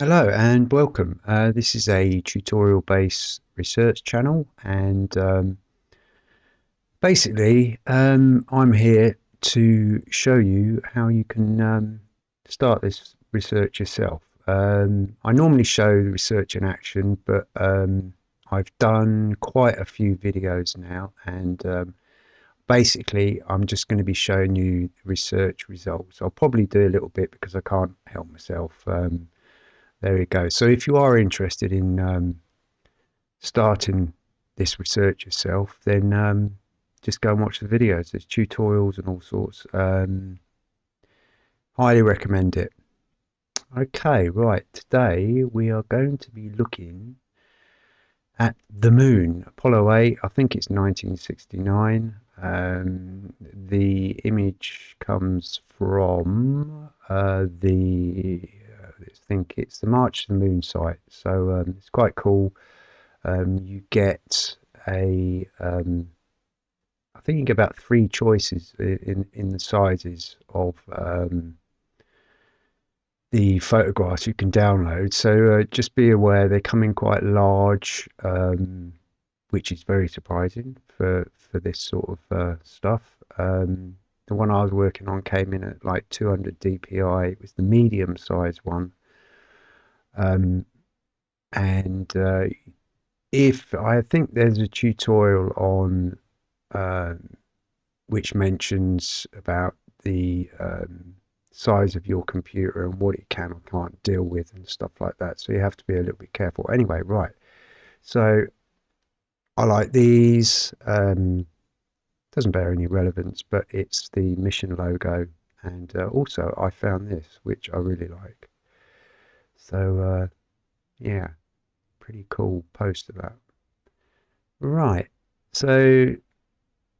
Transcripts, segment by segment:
Hello and welcome. Uh, this is a tutorial based research channel and um, basically um, I'm here to show you how you can um, start this research yourself. Um, I normally show research in action but um, I've done quite a few videos now and um, basically I'm just going to be showing you research results. I'll probably do a little bit because I can't help myself there you go. So if you are interested in um, starting this research yourself, then um, just go and watch the videos. There's tutorials and all sorts. Um, highly recommend it. Okay, right. Today we are going to be looking at the moon. Apollo 8, I think it's 1969. Um, the image comes from uh, the I think it's the March to the Moon site. So um, it's quite cool. Um, you get a, um, I think you get about three choices in in the sizes of um, the photographs you can download. So uh, just be aware they come in quite large, um, which is very surprising for for this sort of uh, stuff. Um, the one I was working on came in at like 200 dpi. It was the medium size one. Um, and uh, if I think there's a tutorial on uh, which mentions about the um, size of your computer and what it can or can't deal with and stuff like that. So you have to be a little bit careful. Anyway, right. So I like these. Um, doesn't bear any relevance, but it's the mission logo. And uh, also, I found this, which I really like. So, uh, yeah, pretty cool post of that. Right, so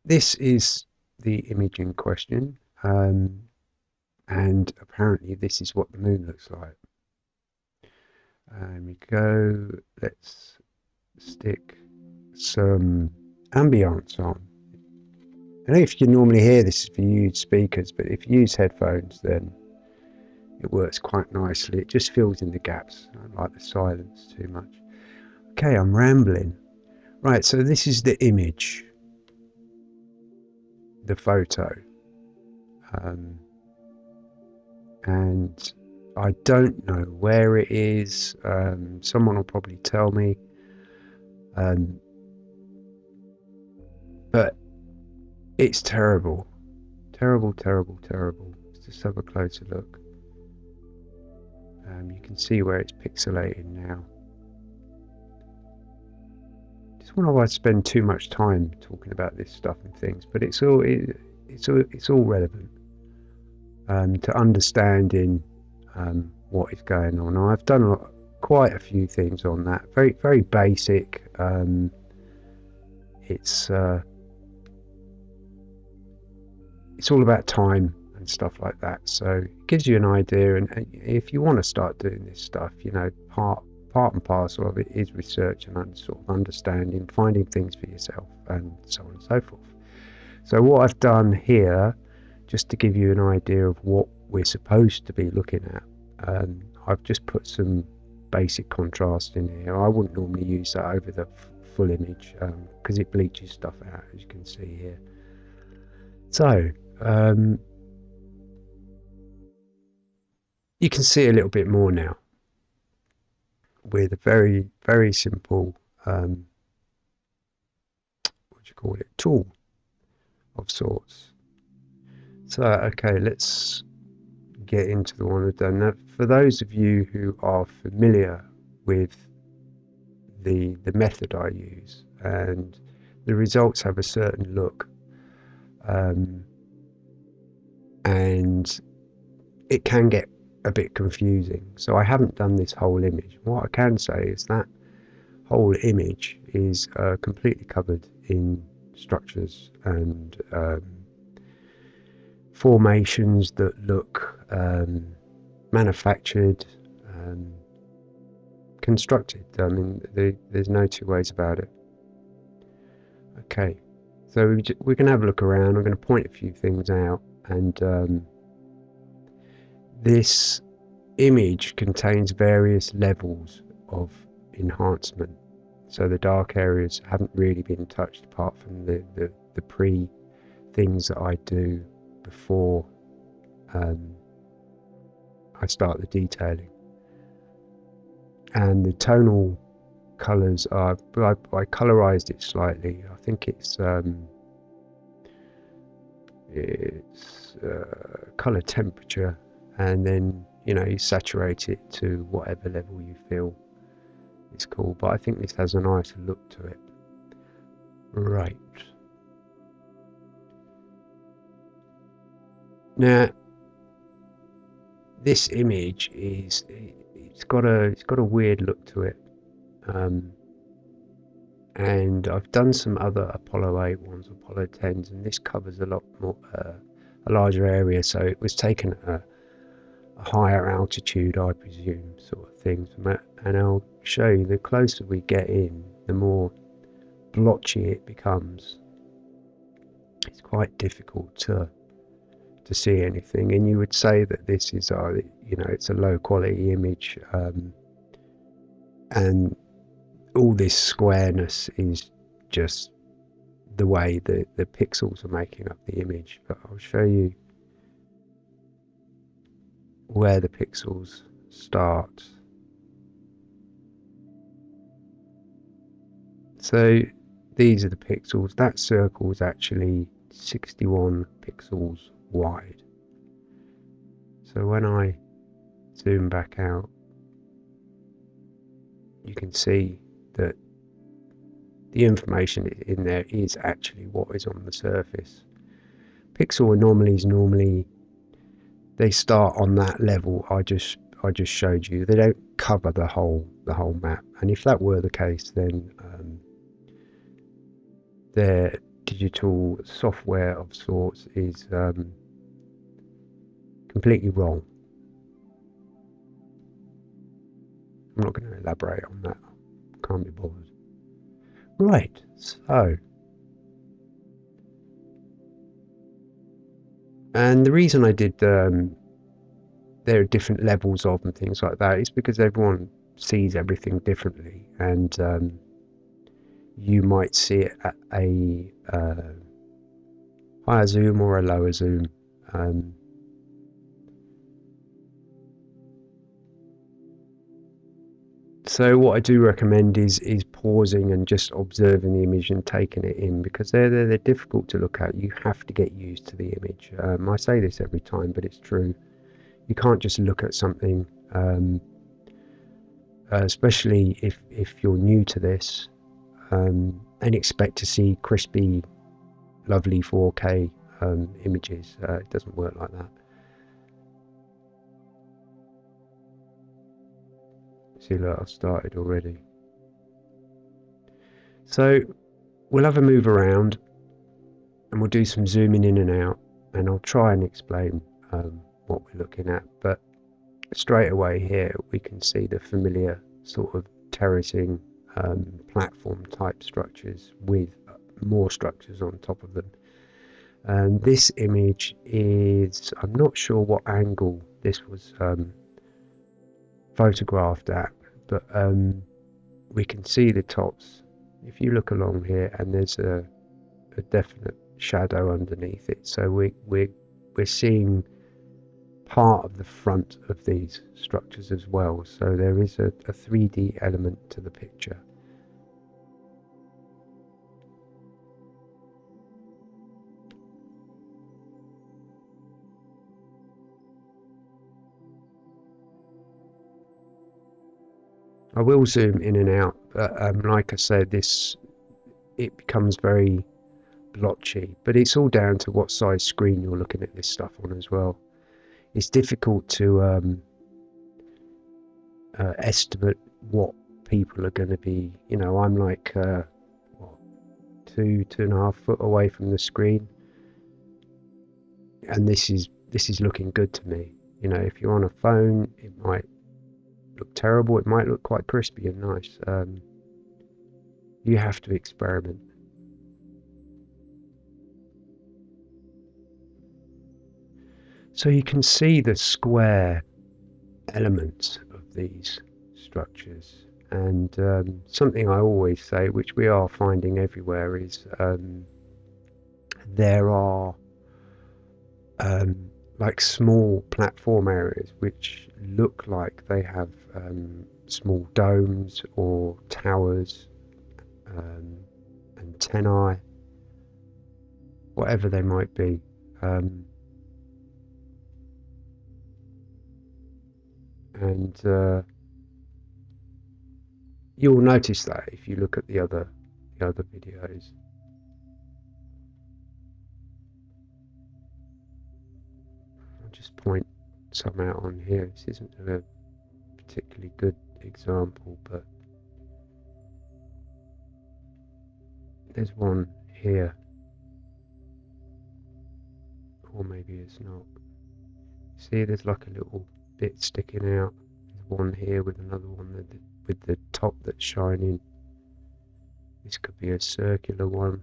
this is the image in question. Um, and apparently this is what the moon looks like. And we go, let's stick some ambience on. I know if you normally hear this you use speakers, but if you use headphones, then it works quite nicely. It just fills in the gaps. I don't like the silence too much. Okay, I'm rambling. Right, so this is the image, the photo. Um, and I don't know where it is. Um, someone will probably tell me. Um, but it's terrible. Terrible, terrible, terrible. Let's just have a closer look. Um, you can see where it's pixelated now. Just wonder why I spend too much time talking about this stuff and things, but it's all it, it's all it's all relevant um, to understanding um, what is going on. I've done a lot, quite a few things on that. Very very basic. Um, it's uh, it's all about time and stuff like that. So it gives you an idea. And if you want to start doing this stuff, you know, part part and parcel of it is research and sort of understanding, finding things for yourself, and so on and so forth. So what I've done here, just to give you an idea of what we're supposed to be looking at, um, I've just put some basic contrast in here. I wouldn't normally use that over the full image because um, it bleaches stuff out, as you can see here. So um, you can see a little bit more now with a very, very simple, um, what do you call it, tool of sorts. So, okay, let's get into the one I've done. Now, for those of you who are familiar with the, the method I use and the results have a certain look um, and it can get a bit confusing. So I haven't done this whole image. What I can say is that whole image is uh, completely covered in structures and um, formations that look um, manufactured, um, constructed. I mean, they, there's no two ways about it. Okay, so we are going to have a look around. I'm going to point a few things out and um, this image contains various levels of enhancement. So the dark areas haven't really been touched apart from the, the, the pre things that I do before um, I start the detailing. And the tonal colours are, I, I colorized it slightly. I think it's um, it's uh, color temperature, and then you know you saturate it to whatever level you feel is cool. But I think this has a nice look to it. Right. Now, this image is it's got a it's got a weird look to it. Um, and I've done some other Apollo 8 ones, Apollo 10s, and this covers a lot more, uh, a larger area, so it was taken at a, a, higher altitude, I presume, sort of thing. And I'll show you, the closer we get in, the more blotchy it becomes. It's quite difficult to to see anything, and you would say that this is, uh, you know, it's a low quality image, um, and all this squareness is just the way that the pixels are making up the image. But I'll show you where the pixels start. So these are the pixels. That circle is actually 61 pixels wide. So when I zoom back out, you can see that the information in there is actually what is on the surface. Pixel anomalies normally they start on that level I just I just showed you. They don't cover the whole the whole map. And if that were the case, then um, their digital software of sorts is um, completely wrong. I'm not going to elaborate on that can't be bothered. Right, so. And the reason I did um, there are different levels of and things like that is because everyone sees everything differently, and um, you might see it at a uh, higher zoom or a lower zoom. Um, So what I do recommend is is pausing and just observing the image and taking it in because they're they're, they're difficult to look at. You have to get used to the image. Um, I say this every time, but it's true. You can't just look at something, um, uh, especially if if you're new to this, um, and expect to see crispy, lovely 4K um, images. Uh, it doesn't work like that. Look, I've started already. So we'll have a move around and we'll do some zooming in and out and I'll try and explain um, what we're looking at. But straight away here we can see the familiar sort of terracing um, platform type structures with more structures on top of them. And this image is, I'm not sure what angle this was um, photographed at, but um, we can see the tops. If you look along here, and there's a, a definite shadow underneath it, so we we we're seeing part of the front of these structures as well. So there is a, a 3D element to the picture. I will zoom in and out, but um, like I said, this it becomes very blotchy. But it's all down to what size screen you're looking at this stuff on as well. It's difficult to um, uh, estimate what people are going to be. You know, I'm like uh, what, two, two and a half foot away from the screen, and this is this is looking good to me. You know, if you're on a phone, it might look terrible. It might look quite crispy and nice. Um, you have to experiment. So you can see the square elements of these structures. And um, something I always say, which we are finding everywhere, is um, there are um, like small platform areas which look like they have um, small domes or towers, um, antennae, whatever they might be. Um, and uh, you'll notice that if you look at the other the other videos. I'll just point some out on here. This isn't a particularly good example, but there's one here, or maybe it's not. See, there's like a little bit sticking out. There's one here with another one the, with the top that's shining. This could be a circular one.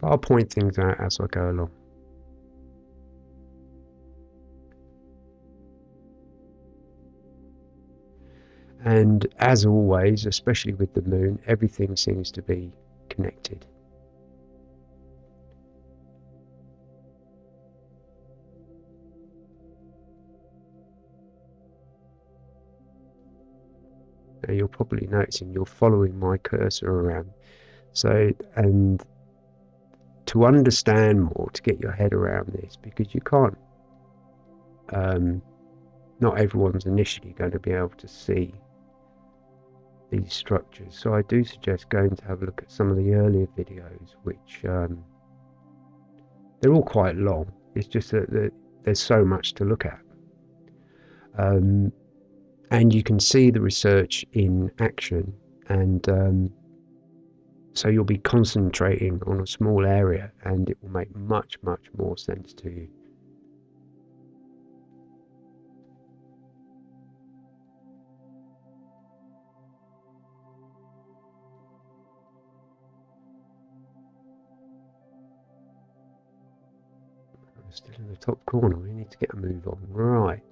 But I'll point things out as I go along. And as always, especially with the moon, everything seems to be connected. Now you're probably noticing you're following my cursor around. So, and to understand more, to get your head around this, because you can't, um, not everyone's initially going to be able to see these structures. So I do suggest going to have a look at some of the earlier videos, which um, they're all quite long. It's just that there's so much to look at. Um, and you can see the research in action and um, so you'll be concentrating on a small area and it will make much much more sense to you in the top corner. We need to get a move on. Right.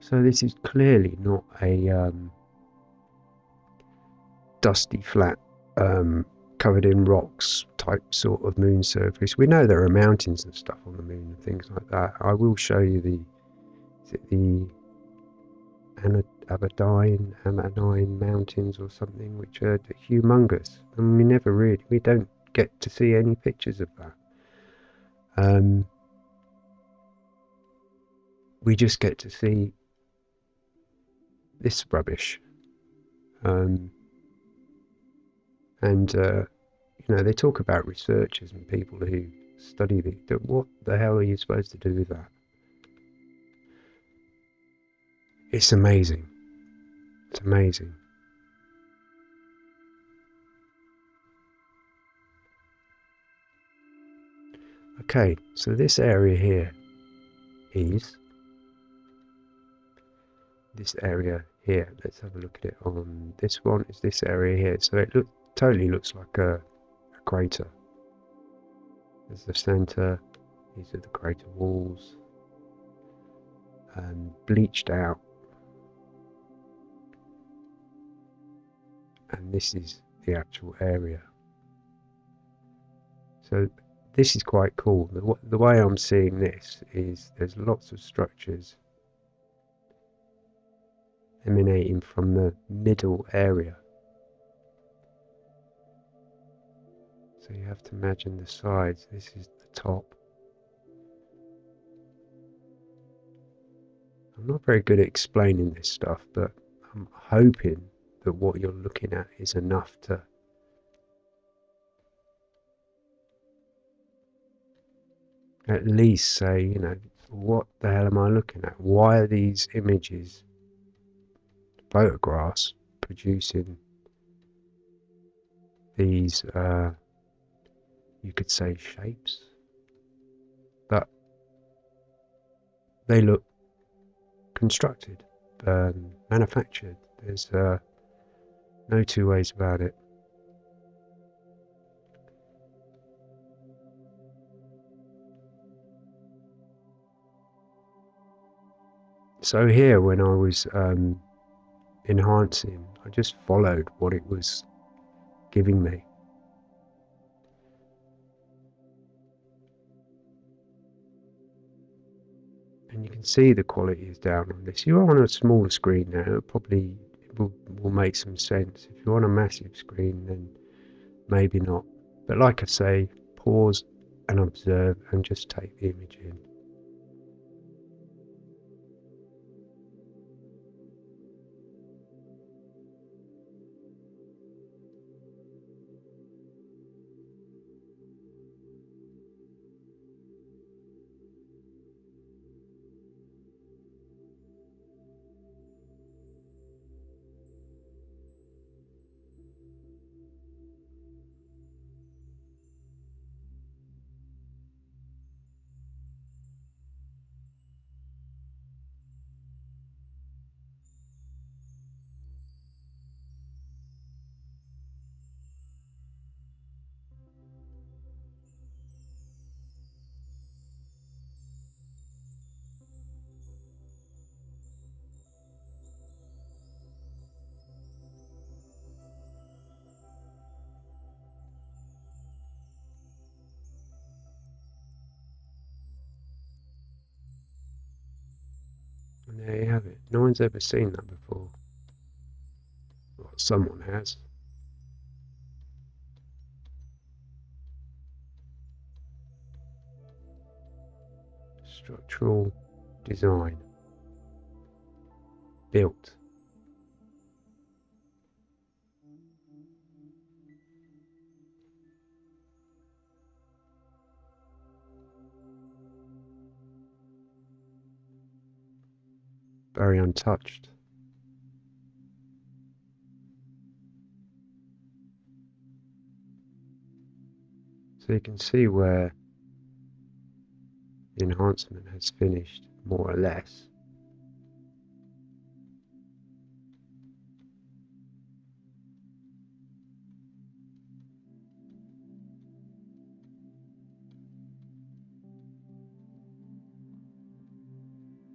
So this is clearly not a um, dusty flat um, covered in rocks type sort of moon surface. We know there are mountains and stuff on the moon and things like that. I will show you the the Abaddon, Ammonine Mountains or something, which are humongous, and we never really we don't get to see any pictures of that. Um, we just get to see this rubbish. Um, and uh, you know they talk about researchers and people who study the, the what the hell are you supposed to do with that? It's amazing. It's amazing. Okay, so this area here is this area here. Let's have a look at it on this one. Is this area here? So it look, totally looks like a, a crater. There's the center. These are the crater walls. And bleached out. And this is the actual area. So this is quite cool. The, the way I'm seeing this is there's lots of structures emanating from the middle area. You have to imagine the sides. This is the top. I'm not very good at explaining this stuff, but I'm hoping that what you're looking at is enough to at least say, you know, what the hell am I looking at? Why are these images photographs producing these, uh, you could say, shapes, but they look constructed, um, manufactured. There's uh, no two ways about it. So here, when I was um, enhancing, I just followed what it was giving me. Can see the quality is down on this. You're on a smaller screen now, it probably will, will make some sense. If you're on a massive screen, then maybe not. But like I say, pause and observe and just take the image in. There you have it. No one's ever seen that before. Well, someone has. Structural design. Built. Very untouched. So you can see where the enhancement has finished more or less.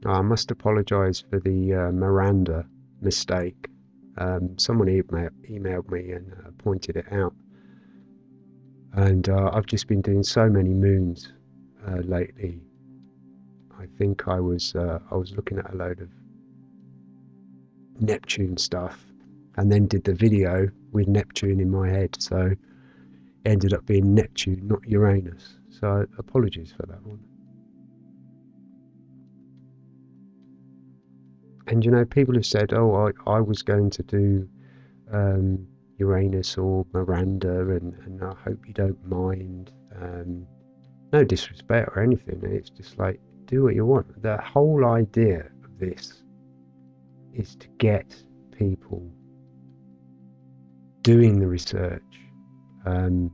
I must apologise for the uh, Miranda mistake. Um, someone email, emailed me and uh, pointed it out. And uh, I've just been doing so many moons uh, lately. I think I was uh, I was looking at a load of Neptune stuff, and then did the video with Neptune in my head. So ended up being Neptune, not Uranus. So apologies for that one. And you know, people have said, "Oh, I, I was going to do um, Uranus or Miranda, and, and I hope you don't mind." Um, no disrespect or anything. It's just like do what you want. The whole idea of this is to get people doing the research, um,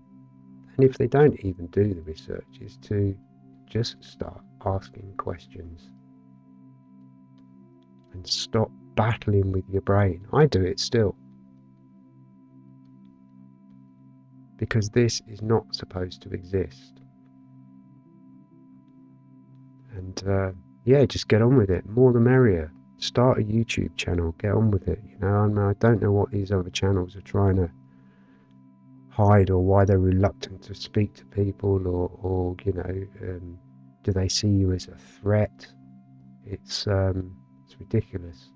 and if they don't even do the research, is to just start asking questions and stop battling with your brain. I do it still. Because this is not supposed to exist. And uh, yeah, just get on with it. More the merrier. Start a YouTube channel. Get on with it. You know, I, I don't know what these other channels are trying to hide or why they're reluctant to speak to people or, or you know, um, do they see you as a threat? It's um, it's ridiculous.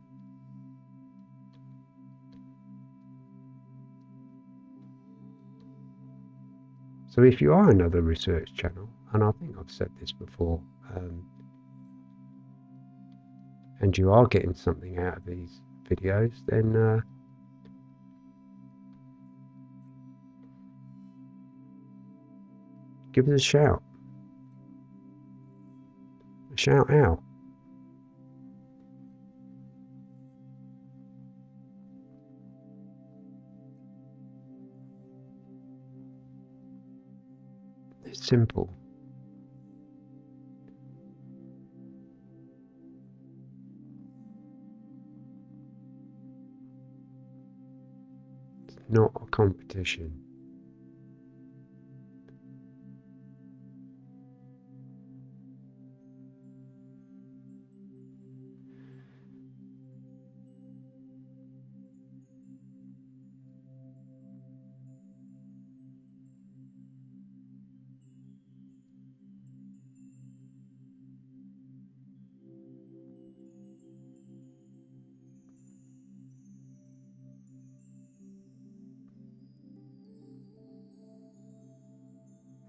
So if you are another research channel, and I think I've said this before, um, and you are getting something out of these videos, then uh, give us a shout. A shout out. Simple. It's not a competition.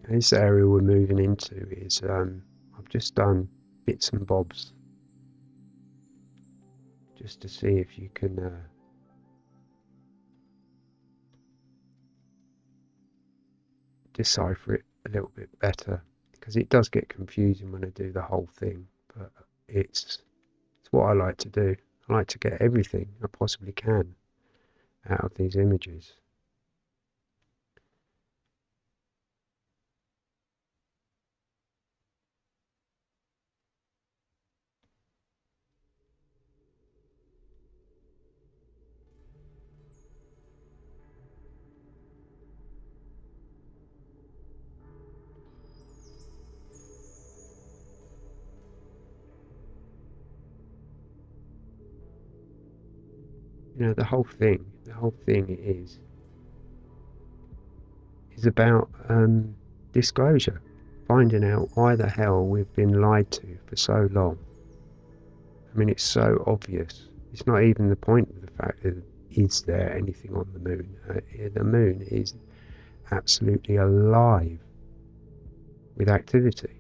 This area we're moving into is um, I've just done bits and bobs. Just to see if you can uh, decipher it a little bit better. Because it does get confusing when I do the whole thing but it's it's what I like to do. I like to get everything I possibly can out of these images the whole thing the whole thing is is about um, disclosure. Finding out why the hell we've been lied to for so long. I mean it's so obvious. It's not even the point of the fact that is there anything on the moon? Uh, the moon is absolutely alive with activity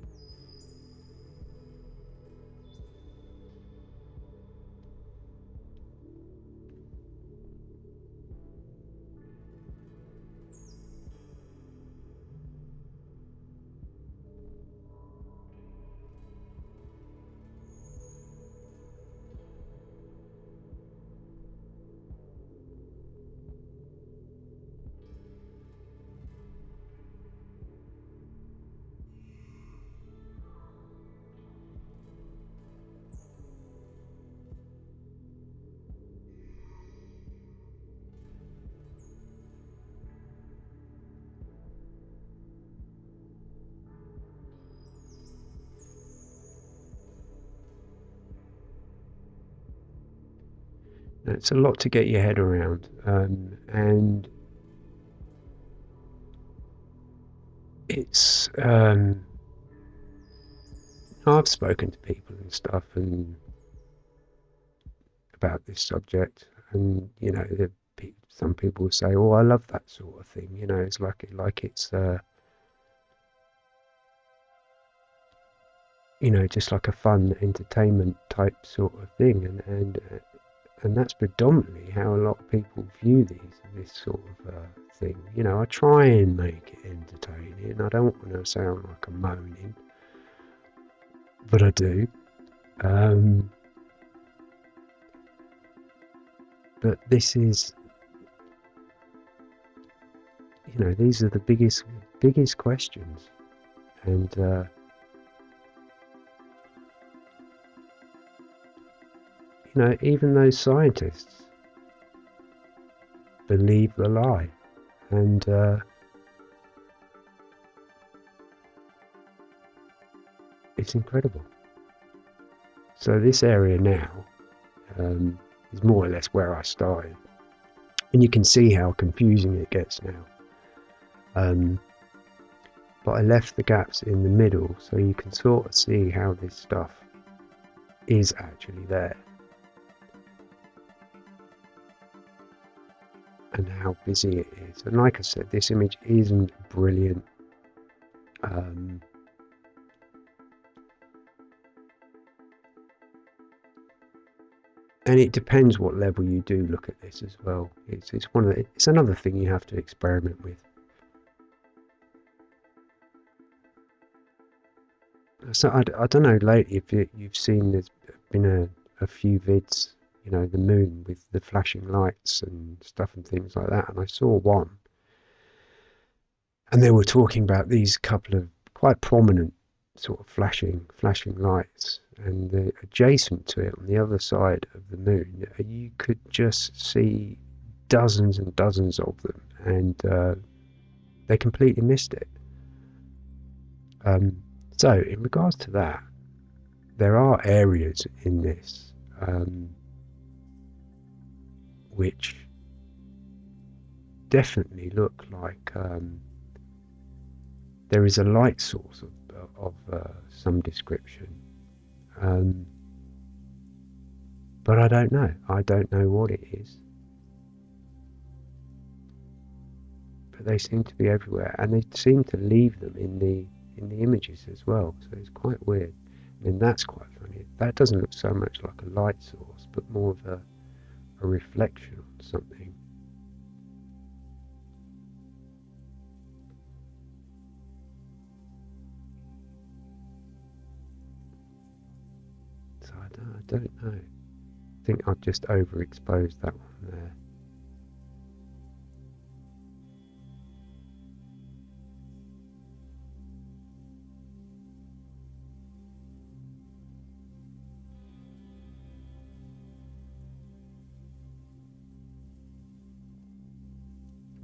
It's a lot to get your head around, um, and it's. Um, I've spoken to people and stuff, and about this subject, and you know, some people say, "Oh, I love that sort of thing." You know, it's like like it's. Uh, you know, just like a fun entertainment type sort of thing, and and uh, and that's predominantly how a lot of people view these this sort of uh, thing. You know, I try and make it entertaining. I don't want to sound like I'm moaning, but I do. Um, but this is, you know, these are the biggest biggest questions, and. Uh, you know, even those scientists believe the lie. And uh, it's incredible. So this area now um, is more or less where I started. And you can see how confusing it gets now. Um, but I left the gaps in the middle so you can sort of see how this stuff is actually there. How busy it is. And like I said, this image isn't brilliant. Um, and it depends what level you do look at this as well. It's it's one of the, it's another thing you have to experiment with. So I, I don't know lately if you, you've seen there's been a, a few vids you know, the moon with the flashing lights and stuff and things like that. And I saw one, and they were talking about these couple of quite prominent sort of flashing flashing lights and the, adjacent to it on the other side of the moon you could just see dozens and dozens of them and uh, they completely missed it um, so in regards to that there are areas in this um, which definitely look like um, there is a light source of, of uh, some description. Um, but I don't know. I don't know what it is. But they seem to be everywhere, and they seem to leave them in the in the images as well. So it's quite weird. I mean, that's quite funny. That doesn't look so much like a light source, but more of a a reflection on something. So I don't, I don't know. I think I've just overexposed that one there.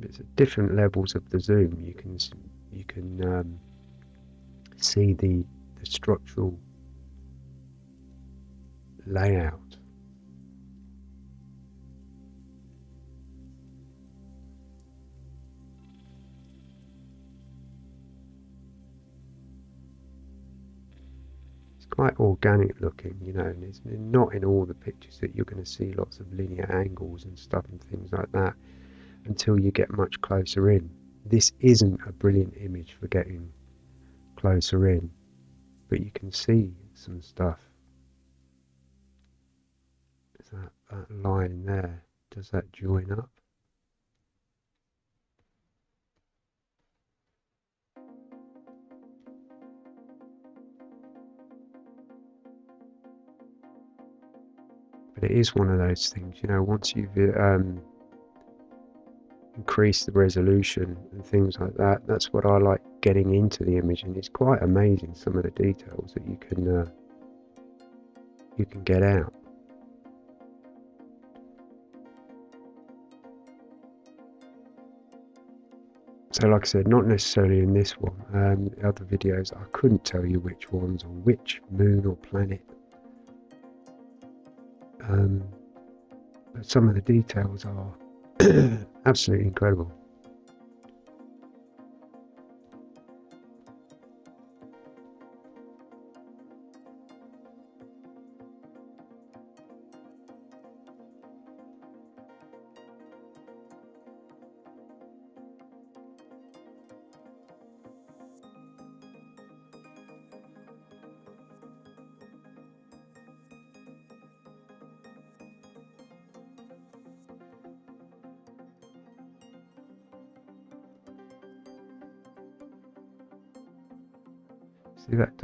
It's at different levels of the zoom. You can you can um, see the the structural layout. It's quite organic looking you know and it's not in all the pictures that you're going to see lots of linear angles and stuff and things like that until you get much closer in. This isn't a brilliant image for getting closer in, but you can see some stuff. Is that, that line there, does that join up? But it is one of those things, you know, once you've um, increase the resolution and things like that. That's what I like getting into the image, and it's quite amazing some of the details that you can uh, you can get out. So, like I said, not necessarily in this one. Um, the other videos, I couldn't tell you which ones or which moon or planet. Um, but some of the details are Absolutely incredible.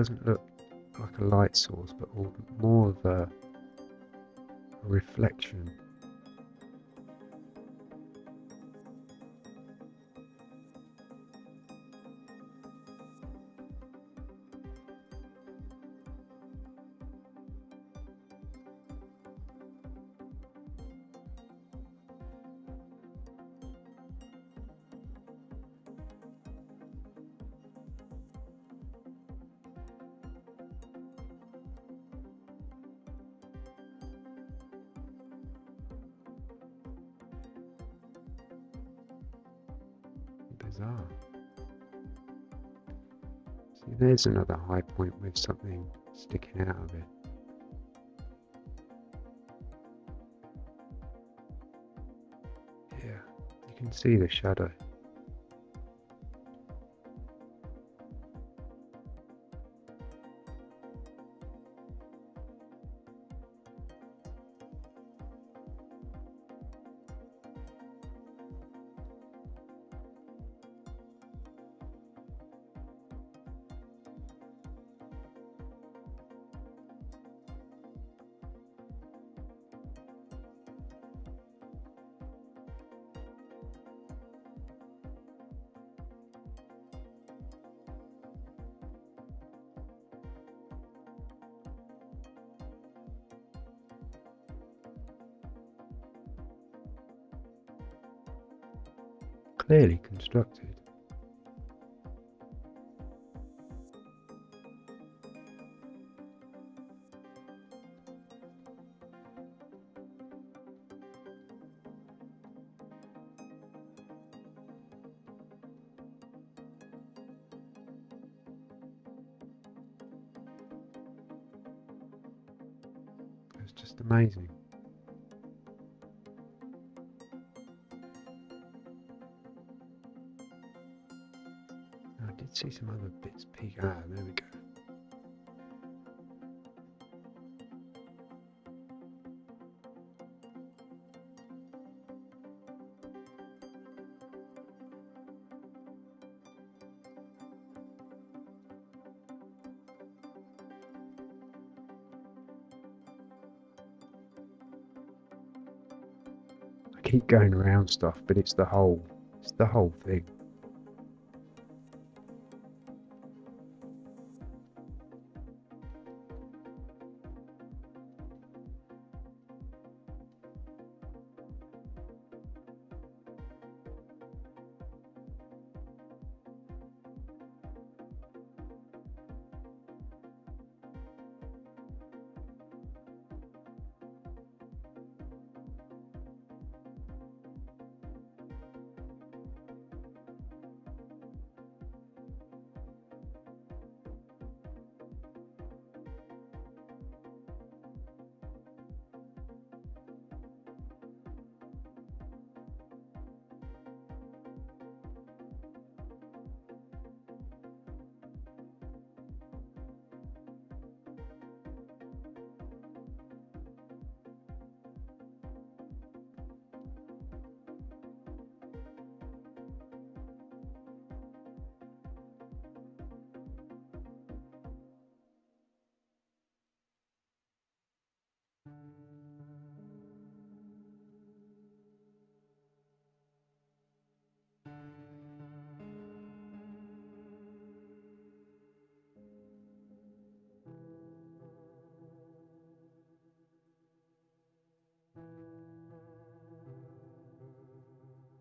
Doesn't look like a light source, but more of a reflection. Bizarre. See, there's another high point with something sticking out of it. Yeah, you can see the shadow. Clearly constructed. Ah, there we go. I keep going around stuff, but it's the whole, it's the whole thing.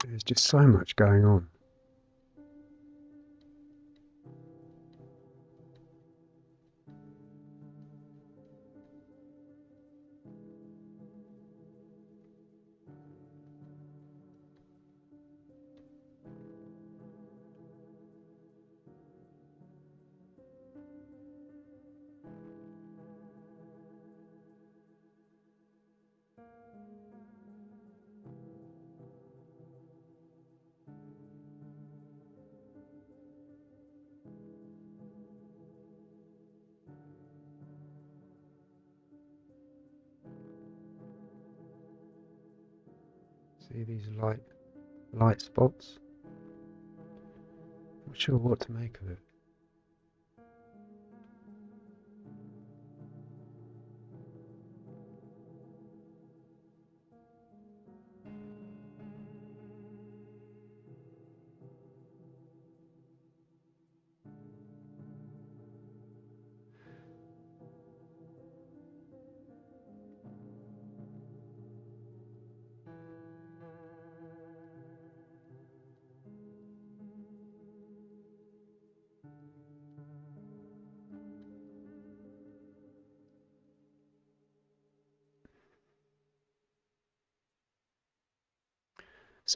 There's just so much going on. See these light light spots? Not sure what to make of it.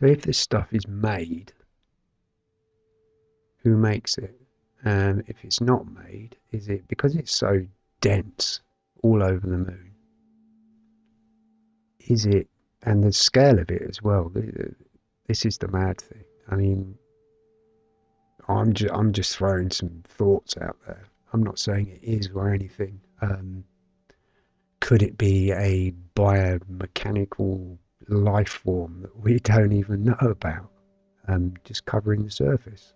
So if this stuff is made, who makes it? And um, if it's not made, is it because it's so dense all over the moon? Is it, and the scale of it as well? This is the mad thing. I mean, I'm just I'm just throwing some thoughts out there. I'm not saying it is or anything. Um, could it be a biomechanical life form that we don't even know about, um, just covering the surface.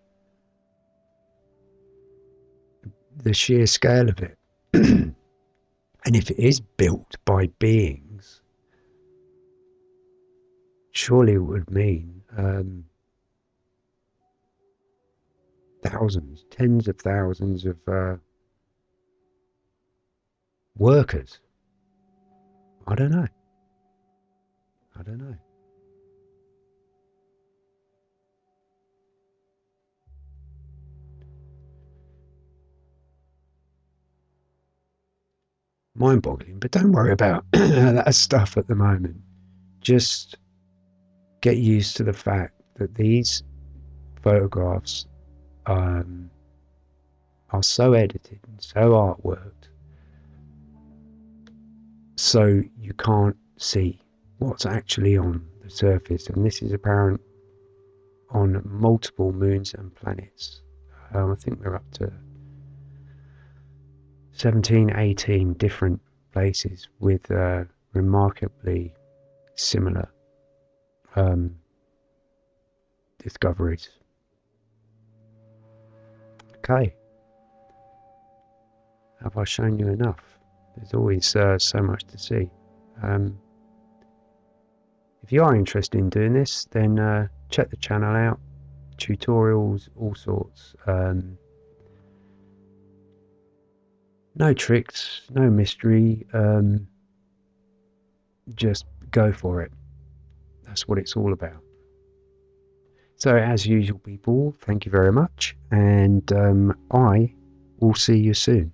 The sheer scale of it. and if it is built by beings, surely it would mean um, thousands, tens of thousands of uh, workers. I don't know. I don't know. Mind boggling, but don't worry about that stuff at the moment. Just get used to the fact that these photographs um, are so edited and so artworked so you can't see what's actually on the surface and this is apparent on multiple moons and planets um, I think we're up to 17 18 different places with uh, remarkably similar um, discoveries okay have I shown you enough? There's always uh, so much to see. Um, if you are interested in doing this, then uh, check the channel out. Tutorials, all sorts. Um, no tricks, no mystery. Um, just go for it. That's what it's all about. So, as usual, people, thank you very much, and um, I will see you soon.